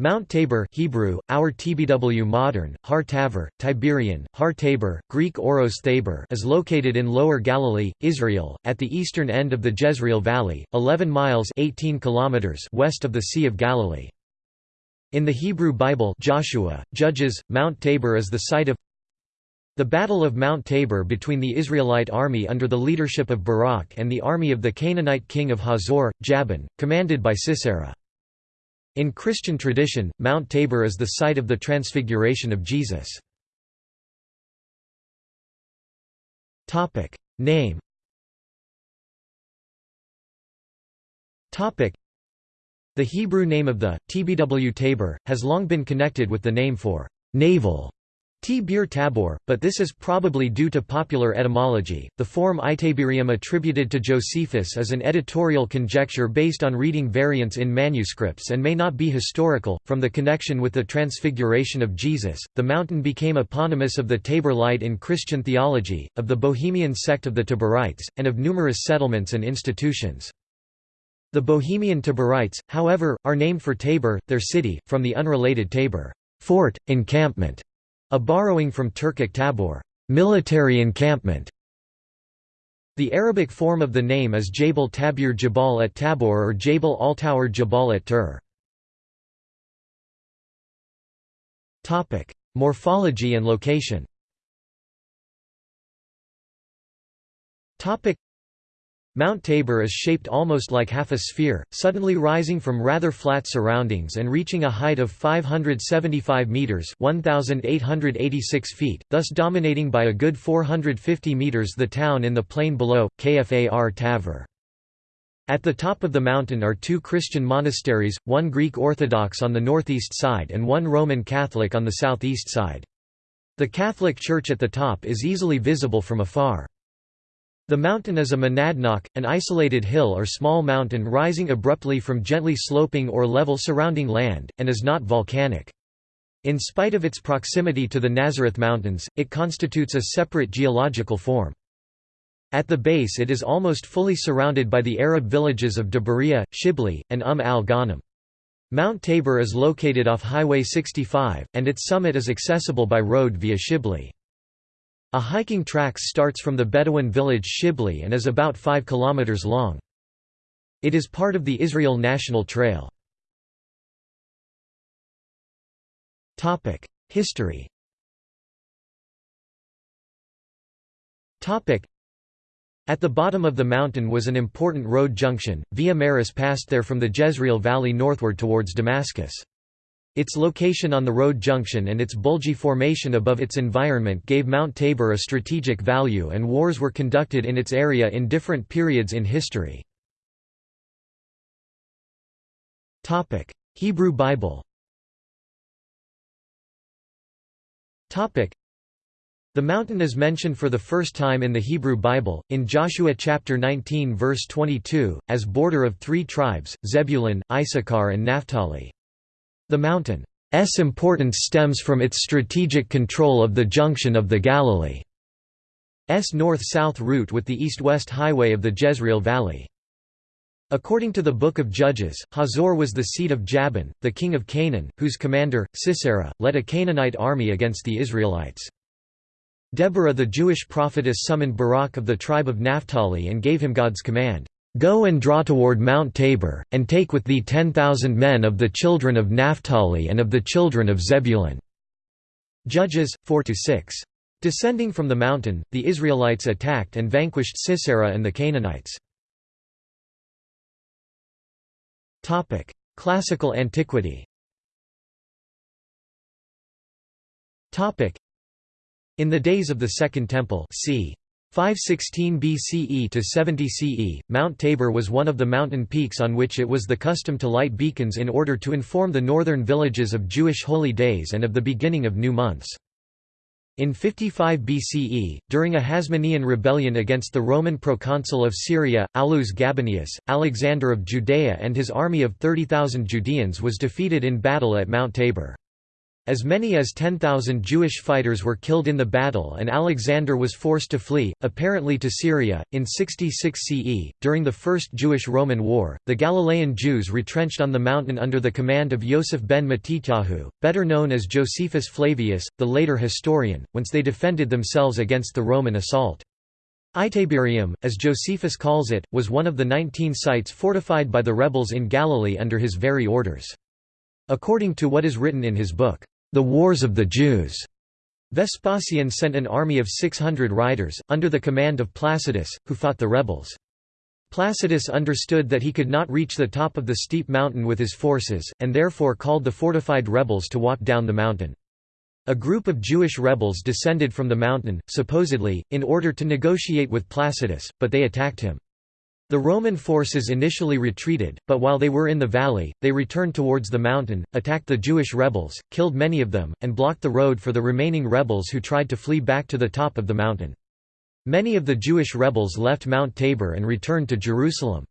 Mount Tabor Hebrew, Our Tbw modern, Har Tavor, Tiberian, Har Tabor, Greek Oros Thabor is located in Lower Galilee, Israel, at the eastern end of the Jezreel Valley, 11 miles 18 kilometers west of the Sea of Galilee. In the Hebrew Bible Joshua, Judges, Mount Tabor is the site of the Battle of Mount Tabor between the Israelite army under the leadership of Barak and the army of the Canaanite king of Hazor, Jabin, commanded by Sisera. In Christian tradition, Mount Tabor is the site of the Transfiguration of Jesus. Name The Hebrew name of the, Tbw Tabor, has long been connected with the name for navel T-Bir Tabor, but this is probably due to popular etymology. The form Itabyrium attributed to Josephus is an editorial conjecture based on reading variants in manuscripts and may not be historical. From the connection with the transfiguration of Jesus, the mountain became eponymous of the Tabor Light in Christian theology, of the Bohemian sect of the Taborites, and of numerous settlements and institutions. The Bohemian Taborites, however, are named for Tabor, their city, from the unrelated Tabor fort, encampment a borrowing from Turkic tabor military encampment". The Arabic form of the name is Jabal Tabir Jabal at Tabor or Jabal al-Tawr Jabal at Tur. Morphology and location Mount Tabor is shaped almost like half a sphere, suddenly rising from rather flat surroundings and reaching a height of 575 meters (1886 feet), thus dominating by a good 450 meters the town in the plain below, Kfar Tavor. At the top of the mountain are two Christian monasteries, one Greek Orthodox on the northeast side and one Roman Catholic on the southeast side. The Catholic church at the top is easily visible from afar. The mountain is a monadnock, an isolated hill or small mountain rising abruptly from gently sloping or level surrounding land, and is not volcanic. In spite of its proximity to the Nazareth Mountains, it constitutes a separate geological form. At the base it is almost fully surrounded by the Arab villages of Daburiyya, Shibli, and Umm al-Ghanim. Mount Tabor is located off Highway 65, and its summit is accessible by road via Shibli. A hiking track starts from the Bedouin village Shibli and is about 5 km long. It is part of the Israel National Trail. History At the bottom of the mountain was an important road junction, Via Maris passed there from the Jezreel Valley northward towards Damascus. Its location on the road junction and its bulgy formation above its environment gave Mount Tabor a strategic value and wars were conducted in its area in different periods in history. Hebrew Bible the mountain is mentioned for the first time in the Hebrew Bible, in Joshua chapter 19 verse 22, as border of three tribes, Zebulun, Issachar and Naphtali. The mountain's importance stems from its strategic control of the junction of the Galilee's north-south route with the east-west highway of the Jezreel Valley. According to the Book of Judges, Hazor was the seat of Jabin, the king of Canaan, whose commander, Sisera, led a Canaanite army against the Israelites. Deborah the Jewish prophetess summoned Barak of the tribe of Naphtali and gave him God's command, Go and draw toward Mount Tabor, and take with thee ten thousand men of the children of Naphtali and of the children of Zebulun." Judges, 4–6. Descending from the mountain, the Israelites attacked and vanquished Sisera and the Canaanites. Classical antiquity In the days of the Second Temple c. 516 BCE to 70 CE, Mount Tabor was one of the mountain peaks on which it was the custom to light beacons in order to inform the northern villages of Jewish holy days and of the beginning of new months. In 55 BCE, during a Hasmonean rebellion against the Roman proconsul of Syria, Aulus Gabinius, Alexander of Judea and his army of 30,000 Judeans was defeated in battle at Mount Tabor. As many as 10,000 Jewish fighters were killed in the battle and Alexander was forced to flee, apparently to Syria. In 66 CE, during the First Jewish-Roman War, the Galilean Jews retrenched on the mountain under the command of Yosef ben Matityahu, better known as Josephus Flavius, the later historian, whence they defended themselves against the Roman assault. Itabyrium, as Josephus calls it, was one of the 19 sites fortified by the rebels in Galilee under his very orders. According to what is written in his book, the Wars of the Jews. Vespasian sent an army of 600 riders, under the command of Placidus, who fought the rebels. Placidus understood that he could not reach the top of the steep mountain with his forces, and therefore called the fortified rebels to walk down the mountain. A group of Jewish rebels descended from the mountain, supposedly, in order to negotiate with Placidus, but they attacked him. The Roman forces initially retreated, but while they were in the valley, they returned towards the mountain, attacked the Jewish rebels, killed many of them, and blocked the road for the remaining rebels who tried to flee back to the top of the mountain. Many of the Jewish rebels left Mount Tabor and returned to Jerusalem.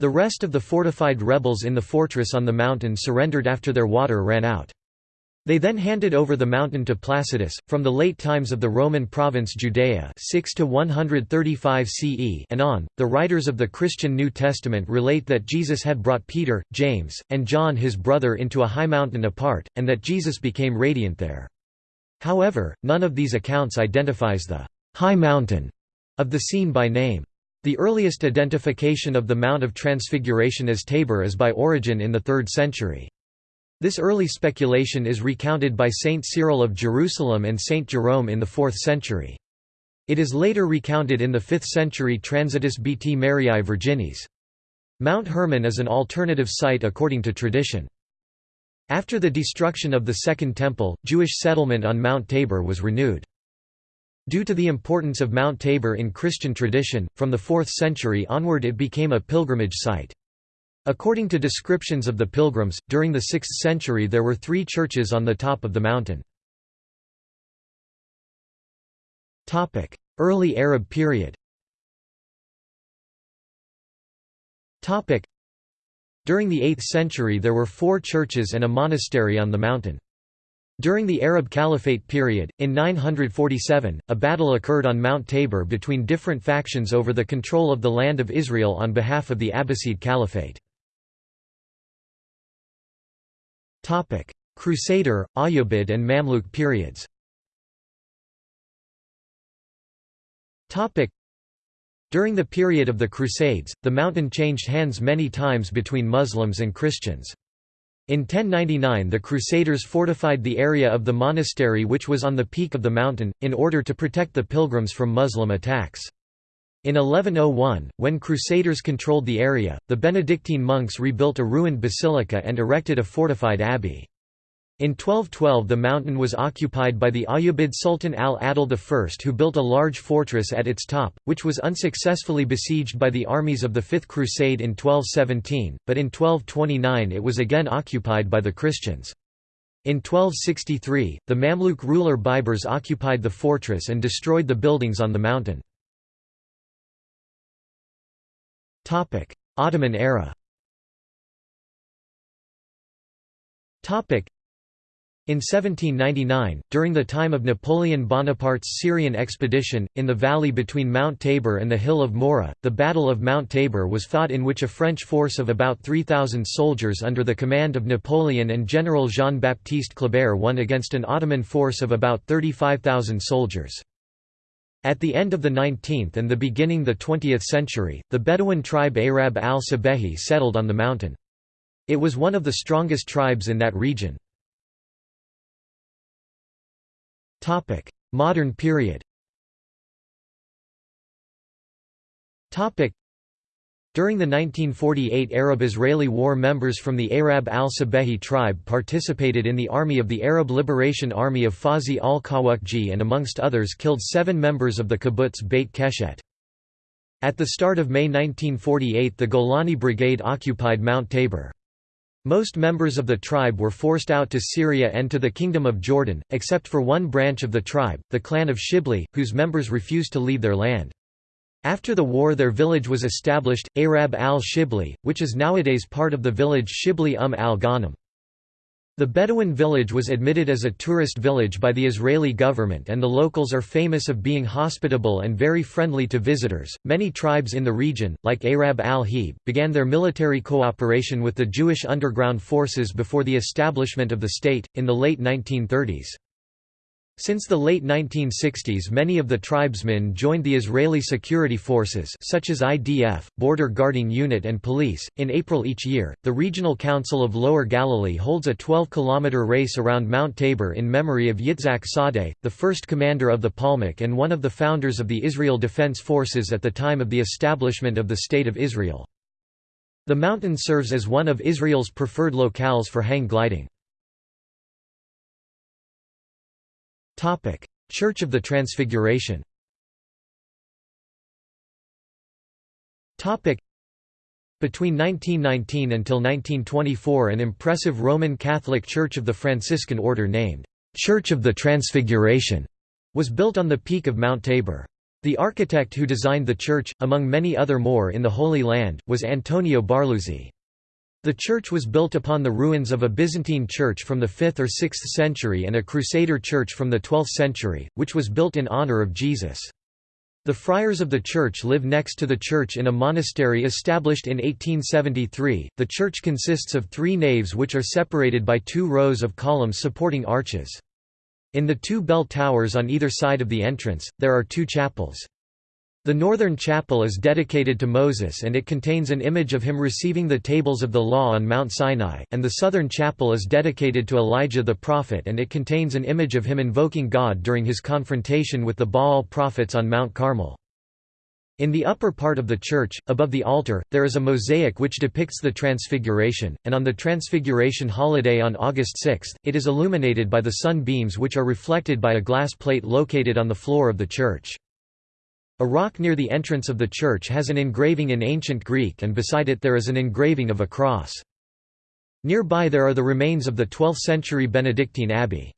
The rest of the fortified rebels in the fortress on the mountain surrendered after their water ran out. They then handed over the mountain to Placidus. From the late times of the Roman province Judea 6 to 135 CE and on, the writers of the Christian New Testament relate that Jesus had brought Peter, James, and John his brother into a high mountain apart, and that Jesus became radiant there. However, none of these accounts identifies the high mountain of the scene by name. The earliest identification of the Mount of Transfiguration as Tabor is by Origen in the 3rd century. This early speculation is recounted by Saint Cyril of Jerusalem and Saint Jerome in the 4th century. It is later recounted in the 5th century Transitus Bt Mariae Virginis. Mount Hermon is an alternative site according to tradition. After the destruction of the Second Temple, Jewish settlement on Mount Tabor was renewed. Due to the importance of Mount Tabor in Christian tradition, from the 4th century onward it became a pilgrimage site. According to descriptions of the pilgrims, during the 6th century there were three churches on the top of the mountain. Early Arab period During the 8th century there were four churches and a monastery on the mountain. During the Arab Caliphate period, in 947, a battle occurred on Mount Tabor between different factions over the control of the land of Israel on behalf of the Abbasid Caliphate. Crusader, Ayyubid and Mamluk periods During the period of the Crusades, the mountain changed hands many times between Muslims and Christians. In 1099 the Crusaders fortified the area of the monastery which was on the peak of the mountain, in order to protect the pilgrims from Muslim attacks. In 1101, when Crusaders controlled the area, the Benedictine monks rebuilt a ruined basilica and erected a fortified abbey. In 1212 the mountain was occupied by the Ayyubid Sultan al-Adil I who built a large fortress at its top, which was unsuccessfully besieged by the armies of the Fifth Crusade in 1217, but in 1229 it was again occupied by the Christians. In 1263, the Mamluk ruler Baibars occupied the fortress and destroyed the buildings on the mountain. Ottoman era. In 1799, during the time of Napoleon Bonaparte's Syrian expedition, in the valley between Mount Tabor and the hill of Moreh, the Battle of Mount Tabor was fought in which a French force of about 3,000 soldiers under the command of Napoleon and General Jean-Baptiste Kleber won against an Ottoman force of about 35,000 soldiers. At the end of the 19th and the beginning the 20th century, the Bedouin tribe Arab al-Sabehi settled on the mountain. It was one of the strongest tribes in that region. Modern period during the 1948 Arab-Israeli War members from the Arab al-Sabehi tribe participated in the army of the Arab Liberation Army of Fawzi al-Kawakji and amongst others killed seven members of the kibbutz Beit Keshet. At the start of May 1948 the Golani Brigade occupied Mount Tabor. Most members of the tribe were forced out to Syria and to the Kingdom of Jordan, except for one branch of the tribe, the clan of Shibli, whose members refused to leave their land. After the war their village was established, Arab al-Shibli, which is nowadays part of the village Shibli um al-Ghanim. The Bedouin village was admitted as a tourist village by the Israeli government and the locals are famous of being hospitable and very friendly to visitors. Many tribes in the region, like Arab al-Heb, began their military cooperation with the Jewish underground forces before the establishment of the state, in the late 1930s. Since the late 1960s many of the tribesmen joined the Israeli security forces such as IDF, Border Guarding Unit and police. In April each year, the Regional Council of Lower Galilee holds a 12-kilometer race around Mount Tabor in memory of Yitzhak Sadeh, the first commander of the Palmach and one of the founders of the Israel Defense Forces at the time of the establishment of the State of Israel. The mountain serves as one of Israel's preferred locales for hang gliding. Topic: Church of the Transfiguration. Topic: Between 1919 until 1924 an impressive Roman Catholic Church of the Franciscan Order named Church of the Transfiguration was built on the peak of Mount Tabor. The architect who designed the church, among many other more in the Holy Land, was Antonio Barluzzi. The church was built upon the ruins of a Byzantine church from the 5th or 6th century and a Crusader church from the 12th century, which was built in honor of Jesus. The friars of the church live next to the church in a monastery established in 1873. The church consists of three naves which are separated by two rows of columns supporting arches. In the two bell towers on either side of the entrance, there are two chapels. The northern chapel is dedicated to Moses and it contains an image of him receiving the tables of the law on Mount Sinai, and the southern chapel is dedicated to Elijah the prophet and it contains an image of him invoking God during his confrontation with the Baal prophets on Mount Carmel. In the upper part of the church, above the altar, there is a mosaic which depicts the Transfiguration, and on the Transfiguration holiday on August 6, it is illuminated by the sun beams which are reflected by a glass plate located on the floor of the church. A rock near the entrance of the church has an engraving in ancient Greek and beside it there is an engraving of a cross. Nearby there are the remains of the 12th-century Benedictine abbey.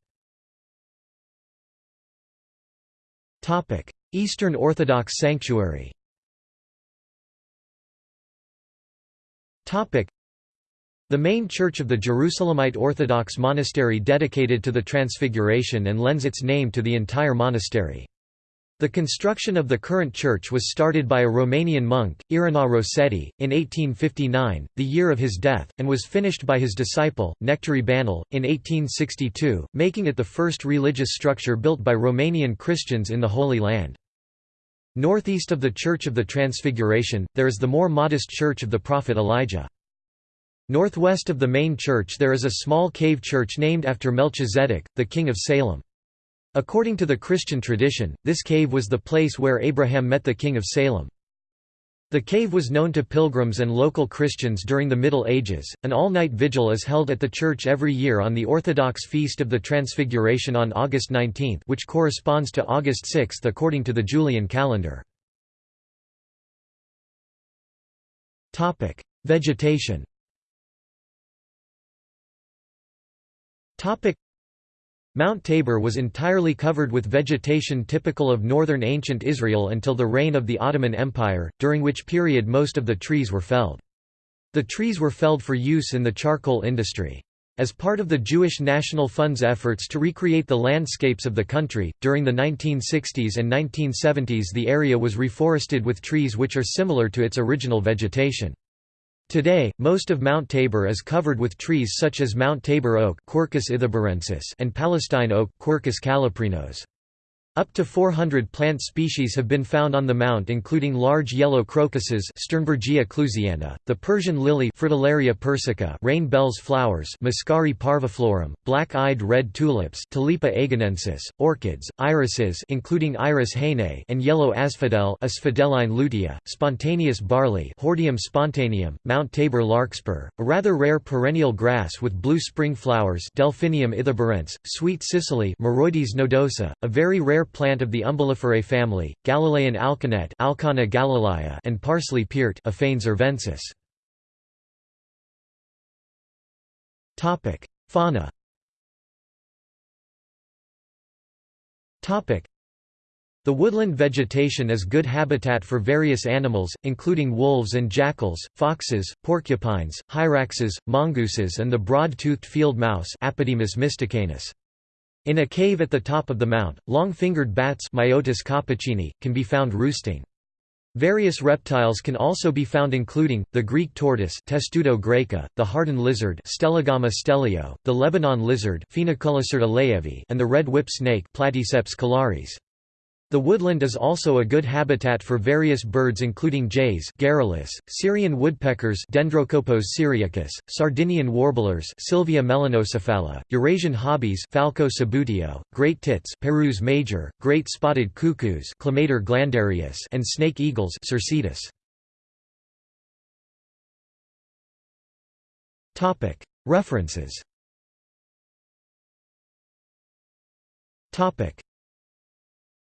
Eastern Orthodox sanctuary the main church of the Jerusalemite Orthodox monastery dedicated to the Transfiguration and lends its name to the entire monastery. The construction of the current church was started by a Romanian monk, Irinarh Rosetti, in 1859, the year of his death, and was finished by his disciple, Nectarie Banul, in 1862, making it the first religious structure built by Romanian Christians in the Holy Land. Northeast of the Church of the Transfiguration, there is the more modest Church of the Prophet Elijah. Northwest of the main church there is a small cave church named after Melchizedek, the king of Salem. According to the Christian tradition, this cave was the place where Abraham met the king of Salem. The cave was known to pilgrims and local Christians during the Middle Ages. An all night vigil is held at the church every year on the Orthodox Feast of the Transfiguration on August 19, which corresponds to August 6 according to the Julian calendar. Vegetation Mount Tabor was entirely covered with vegetation typical of northern ancient Israel until the reign of the Ottoman Empire, during which period most of the trees were felled. The trees were felled for use in the charcoal industry. As part of the Jewish National Fund's efforts to recreate the landscapes of the country, during the 1960s and 1970s the area was reforested with trees which are similar to its original vegetation. Today, most of Mount Tabor is covered with trees such as Mount Tabor oak and Palestine oak Quercus. Up to 400 plant species have been found on the mount including large yellow crocuses Sternbergia clusiana, the Persian lily Fritillaria persica rain bells flowers Muscari parviflorum, black-eyed red tulips Tulipa agenensis, orchids, irises including Iris haynei and yellow asphodel Asphodeline lutea, spontaneous barley Hordeum spontaneum, Mount Tabor larkspur, a rather rare perennial grass with blue spring flowers Delphinium sweet cicely Myrrhoides nodosa, a very rare rare plant of the Umbelliferae family, Galilean alkanet Alkanna galilaea and parsley piert Aphanes. Fauna The woodland vegetation is good habitat for various animals, including wolves and jackals, foxes, porcupines, hyraxes, mongooses and the broad-toothed field mouse Apodemus mystacinus. In a cave at the top of the mount, long-fingered bats Myotis can be found roosting. Various reptiles can also be found including, the Greek tortoise Testudo graeca, the hardened lizard Stellagama stellio, the Lebanon lizard and the red whip snake Platyceps collaris. The woodland is also a good habitat for various birds including jays Garrulus, Syrian woodpeckers Dendrocopos syriacus, Sardinian warblers Sylvia melanocephala, Eurasian hobbies Falco subbuteo, great tits Parus major, great spotted cuckoos Clamator glandarius and snake eagles Circaetus. References